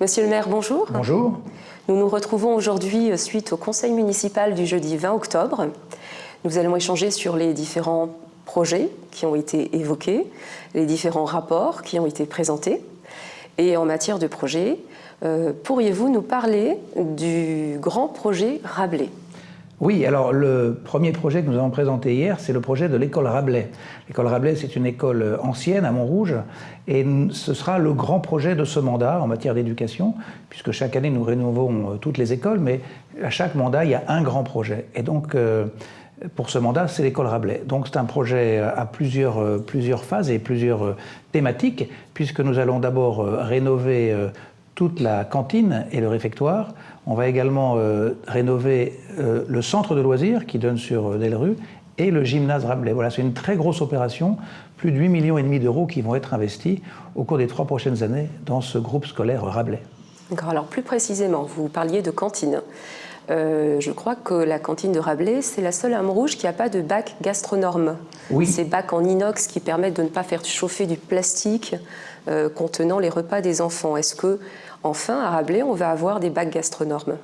Monsieur le maire, bonjour. Bonjour. Nous nous retrouvons aujourd'hui suite au conseil municipal du jeudi 20 octobre. Nous allons échanger sur les différents projets qui ont été évoqués, les différents rapports qui ont été présentés. Et en matière de projets, euh, pourriez-vous nous parler du grand projet Rabelais? Oui, alors le premier projet que nous avons présenté hier, c'est le projet de l'école Rabelais. L'école Rabelais, c'est une école ancienne à Montrouge, et ce sera le grand projet de ce mandat en matière d'éducation, puisque chaque année nous rénovons euh, toutes les écoles, mais à chaque mandat, il y a un grand projet. Et donc, euh, pour ce mandat, c'est l'école Rabelais. Donc c'est un projet à plusieurs, euh, plusieurs phases et plusieurs thématiques, puisque nous allons d'abord rénover toute la cantine et le réfectoire. On va également euh, rénover euh, le centre de loisirs qui donne sur euh, et le gymnase Rabelais. Voilà, c'est une très grosse opération, plus de 8 millions et demi d'euros qui vont être investis au cours des trois prochaines années dans ce groupe scolaire Rabelais. Alors plus précisément, vous parliez de cantine. Je crois que la cantine de Rabelais, c'est la seule à Montrouge qui n'a pas de bac gastronorme. Oui. Ces bacs en inox qui permettent de ne pas faire chauffer du plastique contenant les repas des enfants. Est-ce que Enfin, à Rabelais, on va avoir des bacs gastronormes?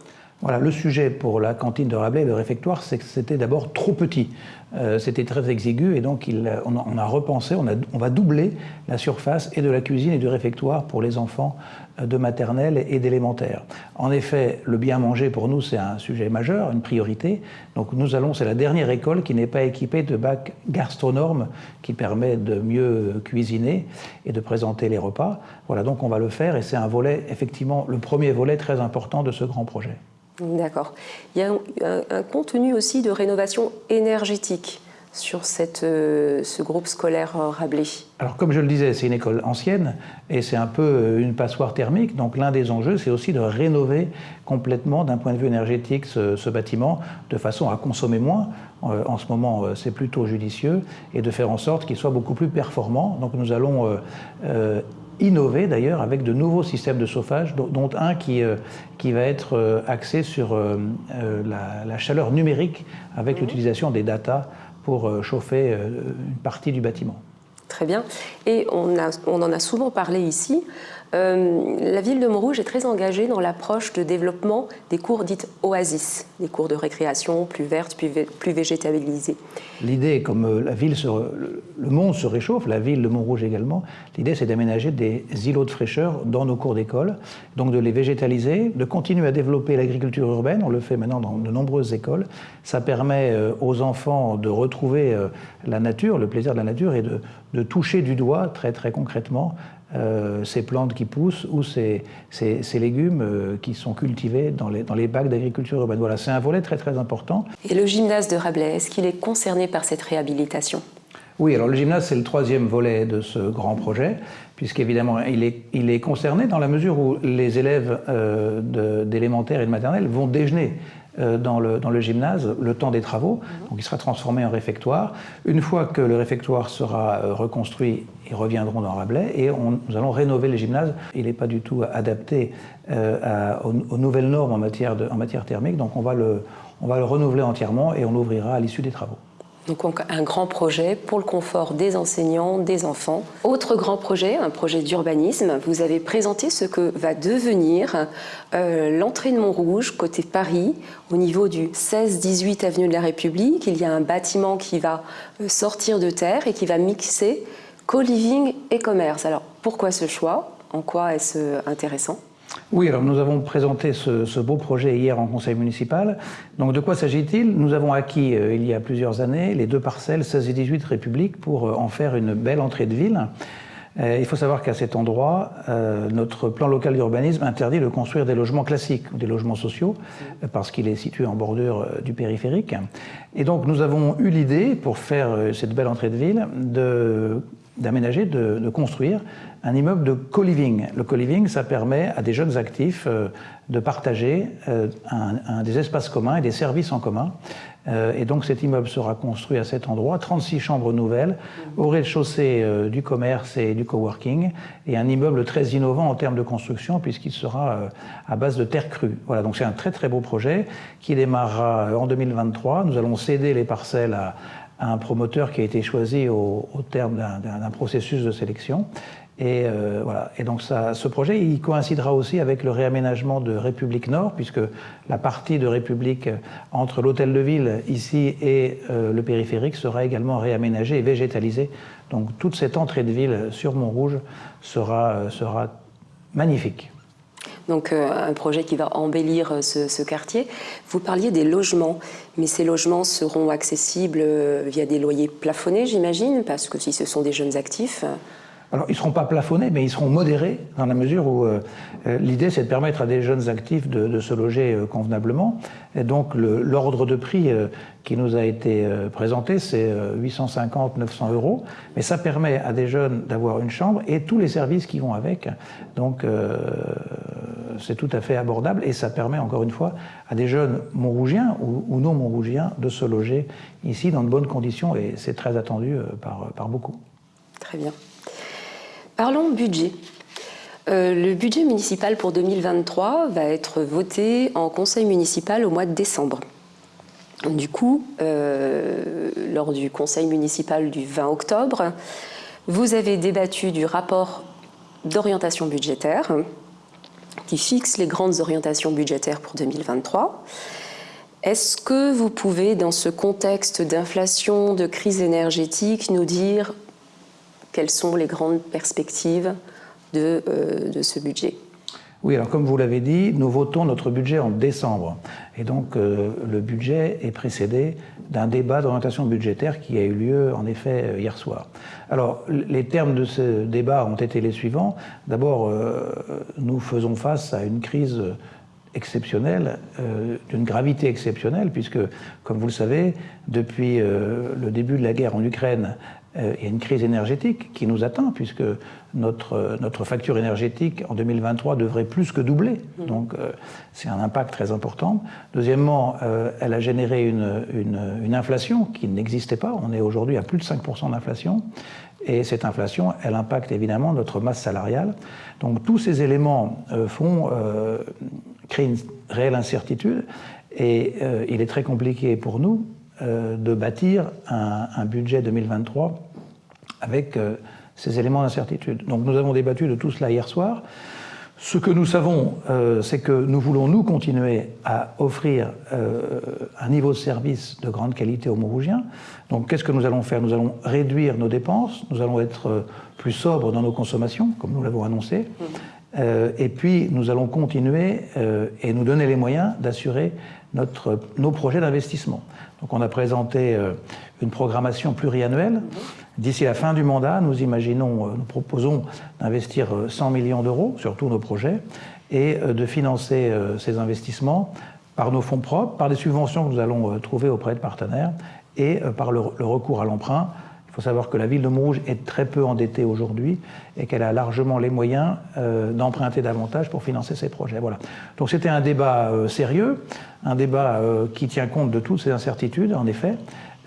Voilà, le sujet pour la cantine de Rabelais, le réfectoire, c'est que c'était d'abord trop petit. Euh, c'était très exigu et donc on, a, repensé, on, va doubler la surface et de la cuisine et du réfectoire pour les enfants euh, de maternelle et d'élémentaire. En effet, le bien manger pour nous c'est un sujet majeur, une priorité. Donc nous allons, c'est la dernière école qui n'est pas équipée de bac gastronorme qui permet de mieux cuisiner et de présenter les repas. Voilà, donc on va le faire et c'est un volet, effectivement, le premier volet très important de ce grand projet. D'accord. Il y a un, contenu aussi de rénovation énergétique sur cette, euh, ce groupe scolaire euh, Rabelais Alors comme je le disais, c'est une école ancienne et c'est un peu euh, une passoire thermique. Donc l'un des enjeux, c'est aussi de rénover complètement d'un point de vue énergétique ce, bâtiment de façon à consommer moins. en ce moment, c'est plutôt judicieux et de faire en sorte qu'il soit beaucoup plus performant. Donc nous allons innover d'ailleurs avec de nouveaux systèmes de chauffage, dont un qui, euh, qui va être euh, axé sur euh, la, chaleur numérique avec mhm. l'utilisation des data pour chauffer une partie du bâtiment. Très bien. Et on, a, on en a souvent parlé ici. Euh, la ville de Montrouge est très engagée dans l'approche de développement des cours dites oasis, des cours de récréation plus vertes, plus, plus végétabilisées. L'idée, comme euh, la ville le monde se réchauffe, la ville de Montrouge également, l'idée c'est d'aménager des îlots de fraîcheur dans nos cours d'école, donc de les végétaliser, de continuer à développer l'agriculture urbaine, on le fait maintenant dans de nombreuses écoles. Ça permet euh, aux enfants de retrouver la nature, le plaisir de la nature et de, de toucher du doigt très très concrètement euh, ces plantes qui poussent ou ces, ces, légumes euh, qui sont cultivés dans les, dans les bacs d'agriculture urbaine. Voilà, c'est un volet très très important. Et le gymnase de Rabelais, est-ce qu'il est concerné par cette réhabilitation? Oui, alors le gymnase, c'est le troisième volet de ce grand projet, puisqu'évidemment, il est, il est concerné dans la mesure où les élèves euh, d'élémentaire et de maternelle vont déjeuner dans, le, dans, le, gymnase le temps des travaux. Donc il sera transformé en réfectoire. Une fois que le réfectoire sera euh, reconstruit, ils reviendront dans Rabelais et nous allons rénover le gymnase. Il n'est pas du tout adapté euh, aux, nouvelles normes en matière, de, en matière thermique, donc on va, le, on va le renouveler entièrement et on l'ouvrira à l'issue des travaux. Donc un grand projet pour le confort des enseignants, des enfants. Autre grand projet, un projet d'urbanisme. Vous avez présenté ce que va devenir euh, l'entrée de Montrouge, côté Paris, au niveau du 16-18 avenue de la République. Il y a un bâtiment qui va euh, sortir de terre et qui va mixer co-living et commerce. Alors pourquoi ce choix? En quoi est-ce intéressant? Oui, alors nous avons présenté ce, beau projet hier en conseil municipal. Donc de quoi s'agit-il? Nous avons acquis euh, il y a plusieurs années les deux parcelles 16 et 18 République pour euh, en faire une belle entrée de ville. Euh, il faut savoir qu'à cet endroit, notre plan local d'urbanisme interdit de construire des logements classiques ou des logements sociaux parce qu'il est situé en bordure du périphérique. Et donc nous avons eu l'idée, pour faire cette belle entrée de ville, d'aménager, de, construire un immeuble de co-living. Le co-living, ça permet à des jeunes actifs euh, de partager euh, des espaces communs et des services en commun. Euh, et donc cet immeuble sera construit à cet endroit, 36 chambres nouvelles, au rez-de-chaussée du commerce et du coworking, et un immeuble très innovant en termes de construction puisqu'il sera à base de terre crue. Voilà, donc c'est un très très beau projet qui démarrera en 2023. Nous allons céder les parcelles à, un promoteur qui a été choisi au, terme d'un processus de sélection Et, euh, voilà. et donc ce projet, il coïncidera aussi avec le réaménagement de République Nord, puisque la partie de République entre l'hôtel de ville ici et euh, le périphérique sera également réaménagée et végétalisée. Donc toute cette entrée de ville sur Montrouge sera, euh, sera magnifique. Donc un projet qui va embellir ce, ce, quartier. Vous parliez des logements, mais ces logements seront accessibles via des loyers plafonnés, j'imagine, parce que si ce sont des jeunes actifs, alors, ils ne seront pas plafonnés, mais ils seront modérés, dans la mesure où euh, euh, l'idée, c'est de permettre à des jeunes actifs de, se loger euh, convenablement. Et donc, l'ordre de prix qui nous a été présenté, c'est 850-900 euros. Mais ça permet à des jeunes d'avoir une chambre et tous les services qui vont avec. Donc, c'est tout à fait abordable et ça permet, encore une fois, à des jeunes montrougiens ou, non montrougiens de se loger ici dans de bonnes conditions et c'est très attendu par, par beaucoup. Très bien. Parlons budget. Euh, le budget municipal pour 2023 va être voté en conseil municipal au mois de décembre. Du coup, euh, lors du conseil municipal du 20 octobre, vous avez débattu du rapport d'orientation budgétaire qui fixe les grandes orientations budgétaires pour 2023. Est-ce que vous pouvez, dans ce contexte d'inflation, de crise énergétique, nous dire quelles sont les grandes perspectives de, euh, de ce budget? Oui, alors comme vous l'avez dit, nous votons notre budget en décembre. Et donc euh, le budget est précédé d'un débat d'orientation budgétaire qui a eu lieu en effet euh, hier soir. Alors les termes de ce débat ont été les suivants. D'abord, nous faisons face à une crise exceptionnelle, d'une gravité exceptionnelle, puisque, comme vous le savez, depuis le début de la guerre en Ukraine, euh, il y a une crise énergétique qui nous atteint, puisque notre, notre facture énergétique en 2023 devrait plus que doubler. Mmh. Donc euh, c'est un impact très important. Deuxièmement, euh, elle a généré une, une, inflation qui n'existait pas. On est aujourd'hui à plus de 5% d'inflation. Et cette inflation, elle impacte évidemment notre masse salariale. Donc tous ces éléments font créer une réelle incertitude. Et il est très compliqué pour nous euh, de bâtir un, budget 2023 avec euh, ces éléments d'incertitude. Donc nous avons débattu de tout cela hier soir. Ce que nous savons, euh, c'est que nous voulons, nous, continuer à offrir un niveau de service de grande qualité aux Montrougiens. Donc qu'est-ce que nous allons faire? Nous allons réduire nos dépenses, nous allons être plus sobres dans nos consommations, comme nous l'avons annoncé. Et puis, nous allons continuer et nous donner les moyens d'assurer nos projets d'investissement. Donc on a présenté euh, une programmation pluriannuelle. D'ici la fin du mandat, nous imaginons, euh, nous proposons d'investir 100 euh, millions d'euros sur tous nos projets et de financer ces investissements par nos fonds propres, par des subventions que nous allons trouver auprès de partenaires et par le recours à l'emprunt il faut savoir que la ville de Montrouge est très peu endettée aujourd'hui et qu'elle a largement les moyens euh, d'emprunter davantage pour financer ses projets. Voilà. Donc c'était un débat euh, sérieux, un débat euh, qui tient compte de toutes ces incertitudes, en effet.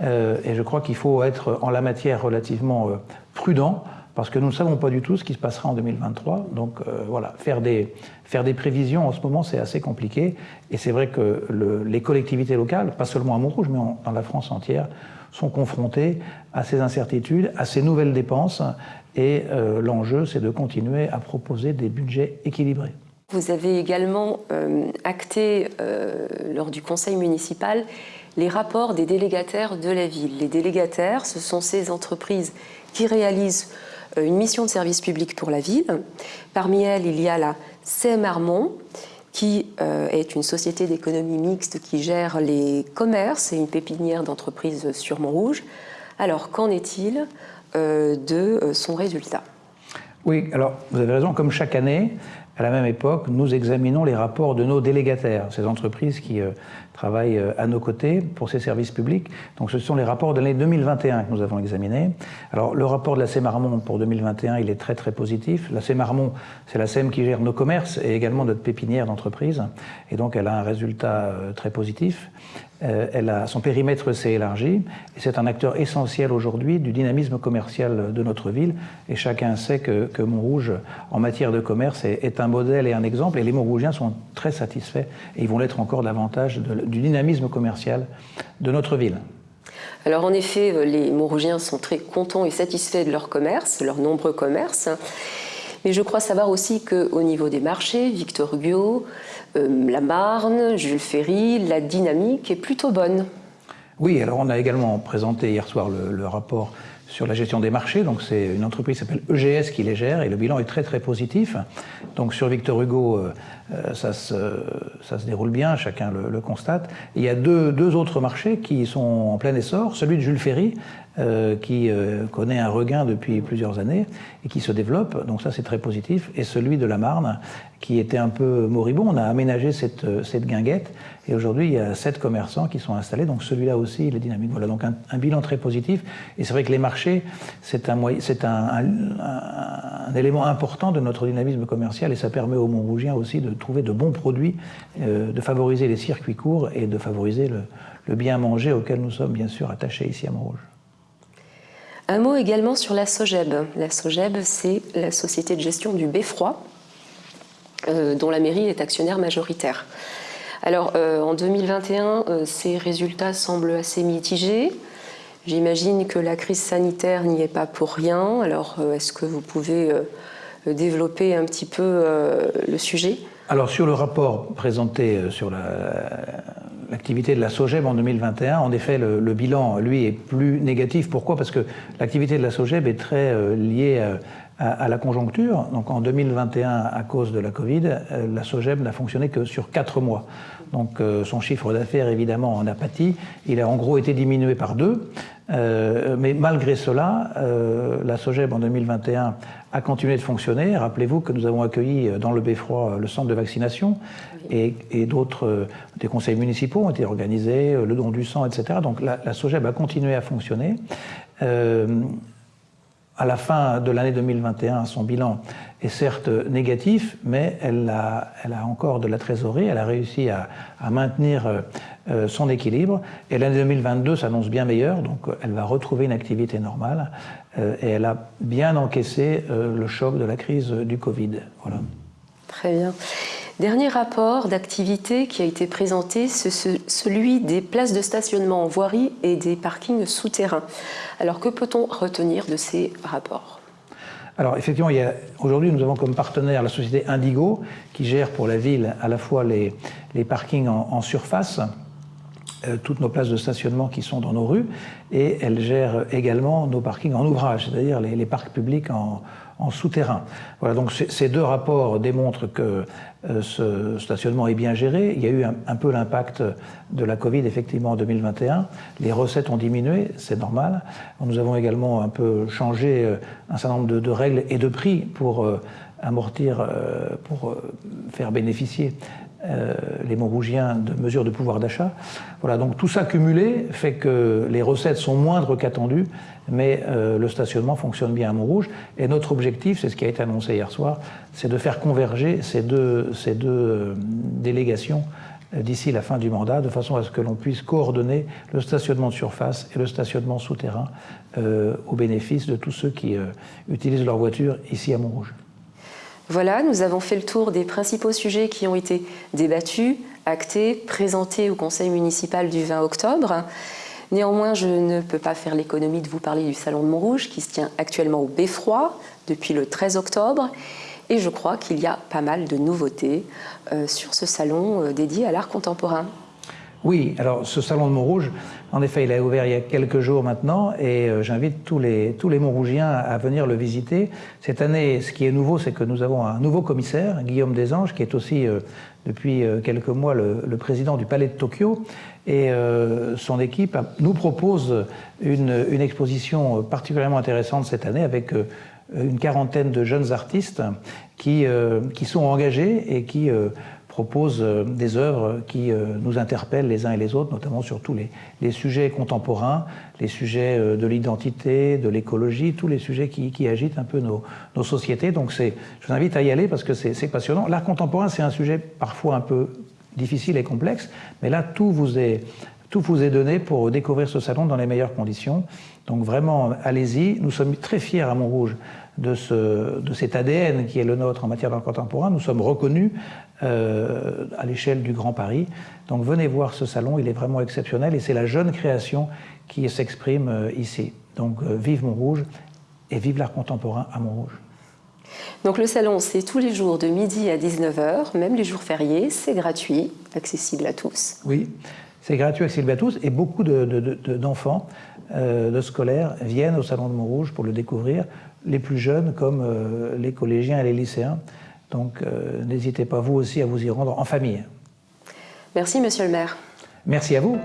et je crois qu'il faut être en la matière relativement prudent parce que nous ne savons pas du tout ce qui se passera en 2023. Donc voilà, faire des, faire des prévisions en ce moment, c'est assez compliqué. Et c'est vrai que le, les collectivités locales, pas seulement à Montrouge, mais dans la France entière, sont confrontés à ces incertitudes, à ces nouvelles dépenses. Et euh, l'enjeu, c'est de continuer à proposer des budgets équilibrés. Vous avez également euh, acté euh, lors du conseil municipal les rapports des délégataires de la ville. Les délégataires, ce sont ces entreprises qui réalisent une mission de service public pour la ville. Parmi elles, il y a la CM Armont, qui euh, est une société d'économie mixte qui gère les commerces et une pépinière d'entreprises sur Montrouge. Alors, qu'en est-il euh, de euh, son résultat? Oui, alors vous avez raison, comme chaque année, à la même époque, nous examinons les rapports de nos délégataires, ces entreprises qui travaillent à nos côtés pour ces services publics. Donc ce sont les rapports de l'année 2021 que nous avons examinés. Alors le rapport de la CEMARMON pour 2021, il est très très positif. La CEMARMON, c'est la CEM qui gère nos commerces et également notre pépinière d'entreprise. Et donc elle a un résultat très positif. Euh, son périmètre s'est élargi et c'est un acteur essentiel aujourd'hui du dynamisme commercial de notre ville. Et chacun sait que, Montrouge, en matière de commerce, est, un modèle et un exemple. Et les Montrougiens sont très satisfaits et ils vont l'être encore davantage du dynamisme commercial de notre ville. Alors en effet, les Montrougiens sont très contents et satisfaits de leur commerce, leurs nombreux commerces. Mais je crois savoir aussi qu'au niveau des marchés, Victor Hugo, euh, la Marne, Jules Ferry, la dynamique est plutôt bonne. Oui, alors on a également présenté hier soir le, rapport sur la gestion des marchés. Donc c'est une entreprise qui s'appelle EGS qui les gère et le bilan est très très positif. Donc sur Victor Hugo, euh, euh, ça, se, ça, se, déroule bien, chacun le, constate. il y a deux, deux, autres marchés qui sont en plein essor. Celui de Jules Ferry, euh, qui euh, connaît un regain depuis plusieurs années et qui se développe, donc ça c'est très positif, et celui de la Marne qui était un peu moribond. On a aménagé cette, euh, cette guinguette et aujourd'hui il y a sept commerçants qui sont installés, donc celui-là aussi il est dynamique. Voilà donc un, un bilan très positif et c'est vrai que les marchés c'est un, un, un, un, élément important de notre dynamisme commercial et ça permet aux Montrougiens aussi de trouver de bons produits, euh, de favoriser les circuits courts et de favoriser le, le bien manger auquel nous sommes bien sûr attachés ici à Montrouge. Un mot également sur la SOGEB. La SOGEB, c'est la société de gestion du beffroi, euh, dont la mairie est actionnaire majoritaire. Alors, euh, en 2021, euh, ces résultats semblent assez mitigés. J'imagine que la crise sanitaire n'y est pas pour rien. Alors, est-ce que vous pouvez développer un petit peu le sujet? Alors, sur le rapport présenté sur la, l'activité de la SOGEB en 2021, en effet, le, bilan, lui, est plus négatif. Pourquoi? Parce que l'activité de la SOGEB est très euh, liée euh, à, la conjoncture. Donc en 2021, à cause de la Covid, euh, la SOGEB n'a fonctionné que sur quatre mois. Donc son chiffre d'affaires, évidemment, en a pâti. Il a en gros été diminué par deux. mais malgré cela, la SOGEB en 2021 a continué de fonctionner. Rappelez-vous que nous avons accueilli euh, dans le Beffroi euh, le centre de vaccination et, d'autres, euh, des conseils municipaux ont été organisés, le don du sang, etc. Donc la, la SOGEB a continué à fonctionner. à la fin de l'année 2021, son bilan est certes négatif, mais elle a, elle a encore de la trésorerie, elle a réussi à, à maintenir son équilibre. Et l'année 2022 s'annonce bien meilleure, donc elle va retrouver une activité normale. Euh, et elle a bien encaissé euh, le choc de la crise du Covid. Voilà. Très bien. Dernier rapport d'activité qui a été présenté, c'est celui des places de stationnement en voirie et des parkings souterrains. Alors que peut-on retenir de ces rapports? Alors effectivement, aujourd'hui nous avons comme partenaire la société Indigo qui gère pour la ville à la fois les, les parkings en, en surface euh, toutes nos places de stationnement qui sont dans nos rues et elle gère également nos parkings en ouvrage, c'est-à-dire les, parcs publics en, souterrain. Voilà, donc ces deux rapports démontrent que euh, ce stationnement est bien géré. Il y a eu un, peu l'impact de la Covid effectivement en 2021. Les recettes ont diminué, c'est normal. Nous avons également un peu changé euh, un certain nombre de, règles et de prix pour amortir, pour faire bénéficier euh, les Montrougiens de mesures de pouvoir d'achat. Voilà, donc tout ça cumulé fait que les recettes sont moindres qu'attendues, mais euh, le stationnement fonctionne bien à Montrouge. Et notre objectif, c'est ce qui a été annoncé hier soir, c'est de faire converger ces deux, ces euh, délégations d'ici la fin du mandat, de façon à ce que l'on puisse coordonner le stationnement de surface et le stationnement souterrain au bénéfice de tous ceux qui utilisent leur voiture ici à Montrouge. Voilà, nous avons fait le tour des principaux sujets qui ont été débattus, actés, présentés au conseil municipal du 20 octobre. Néanmoins, je ne peux pas faire l'économie de vous parler du Salon de Montrouge qui se tient actuellement au Beffroi depuis le 13 octobre. Et je crois qu'il y a pas mal de nouveautés euh, sur ce salon euh, dédié à l'art contemporain. Oui, alors ce salon de Montrouge, en effet, il a ouvert il y a quelques jours maintenant et euh, j'invite tous les, tous les Montrougiens à venir le visiter. Cette année, ce qui est nouveau, c'est que nous avons un nouveau commissaire, Guillaume Desanges, qui est aussi euh, depuis euh, quelques mois le, président du Palais de Tokyo. Et son équipe nous propose une, une, exposition particulièrement intéressante cette année avec une quarantaine de jeunes artistes qui, qui sont engagés et qui propose euh, des œuvres qui euh, nous interpellent les uns et les autres, notamment sur tous les, sujets contemporains, les sujets euh, de l'identité, de l'écologie, tous les sujets qui, agitent un peu nos, nos sociétés. Donc je vous invite à y aller parce que c'est passionnant. L'art contemporain, c'est un sujet parfois un peu difficile et complexe, mais là, tout vous est, tout vous est donné pour découvrir ce salon dans les meilleures conditions. Donc vraiment, allez-y. Nous sommes très fiers à Montrouge de, ce, de cet ADN qui est le nôtre en matière d'art contemporain. Nous sommes reconnus euh, à l'échelle du Grand Paris. Donc venez voir ce salon, il est vraiment exceptionnel et c'est la jeune création qui s'exprime euh, ici. Donc euh, vive Montrouge et vive l'art contemporain à Montrouge. Donc le salon, c'est tous les jours de midi à 19h, même les jours fériés, c'est gratuit, accessible à tous. Oui, c'est gratuit, accessible à tous, et beaucoup d'enfants, de, euh, de, scolaires, viennent au Salon de Montrouge pour le découvrir, les plus jeunes comme euh, les collégiens et les lycéens. Donc euh, n'hésitez pas vous aussi à vous y rendre en famille. Merci Monsieur le maire. Merci à vous.